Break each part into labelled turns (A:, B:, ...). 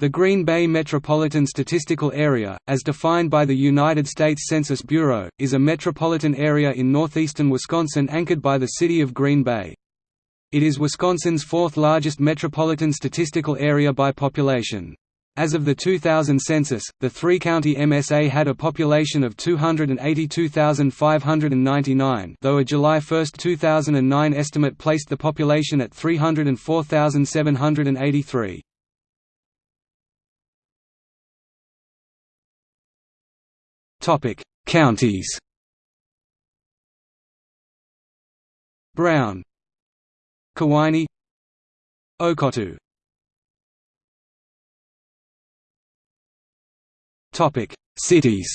A: The Green Bay Metropolitan Statistical Area, as defined by the United States Census Bureau, is a metropolitan area in northeastern Wisconsin anchored by the city of Green Bay. It is Wisconsin's fourth largest metropolitan statistical area by population. As of the 2000 census, the three-county MSA had a population of 282,599 though a July 1, 2009 estimate placed the population at 304,783. Topic: Counties. Brown, Kewaunee, Oconto. Topic: Cities.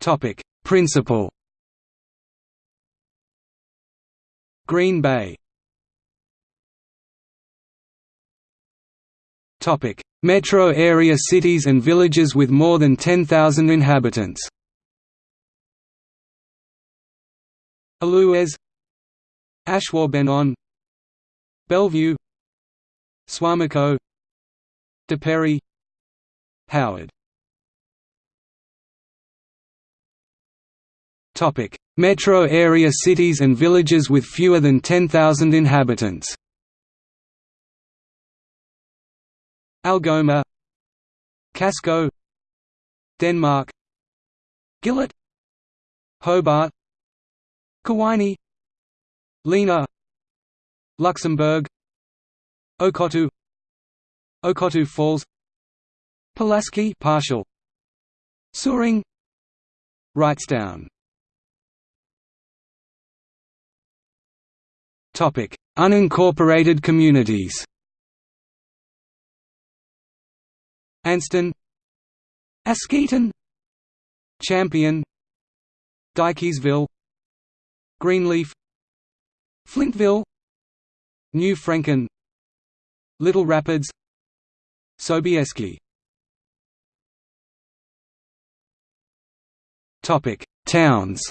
A: Topic: Principal. Green Bay Topic: Metro area cities and villages with more than 10,000 inhabitants. Allouez, Ashwaubenon, Bellevue, Suamico, De Pere, Howard. Topic: Metro area cities and villages with fewer than 10,000 inhabitants. Algoma Casco Denmark Gillett Hobart Kewaunee Lena Luxembourg Oconto Oconto Falls Pulaski partial Suring Wrightstown. Topic Unincorporated communities Anston. Askeaton. Champion. Dykesville. Greenleaf. Flintville. New Franken. Little Rapids. Sobieski. Topic Towns.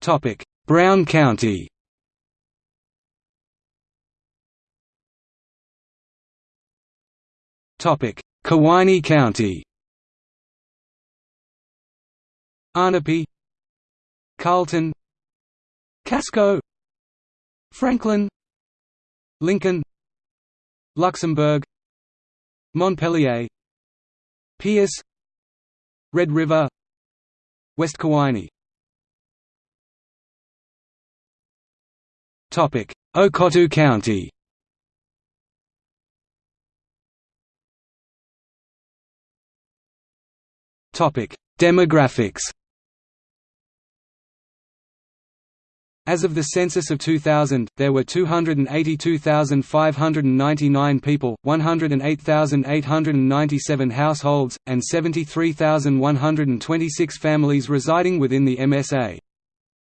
A: Topic Brown County Kewaunee County. Ahnapee Carlton. Casco. Franklin. Lincoln. Luxembourg. Montpelier Pierce. Red River. West Kewaunee. Oconto County Demographics. As of the census of 2000, there were 282,599 people, 108,897 households, and 73,126 families residing within the MSA.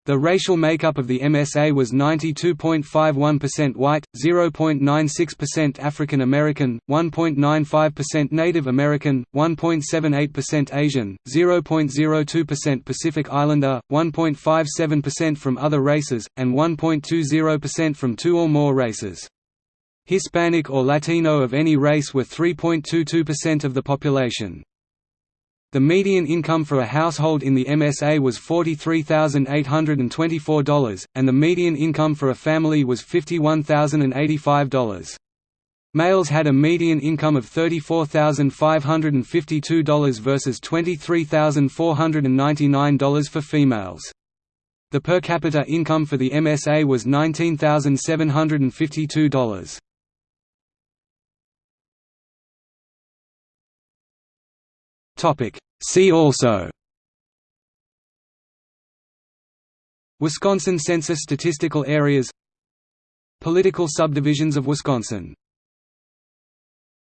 A: The racial makeup of the MSA was 92.51% white, 0.96% African American, 1.95% Native American, 1.78% Asian, 0.02% Pacific Islander, 1.57% from other races, and 1.20% from two or more races. Hispanic or Latino of any race were 3.22% of the population. The median income for a household in the MSA was $43,824, and the median income for a family was $51,085. Males had a median income of $34,552 versus $23,499 for females. The per capita income for the MSA was $19,752. Topic See also. Wisconsin Census statistical areas Political subdivisions of Wisconsin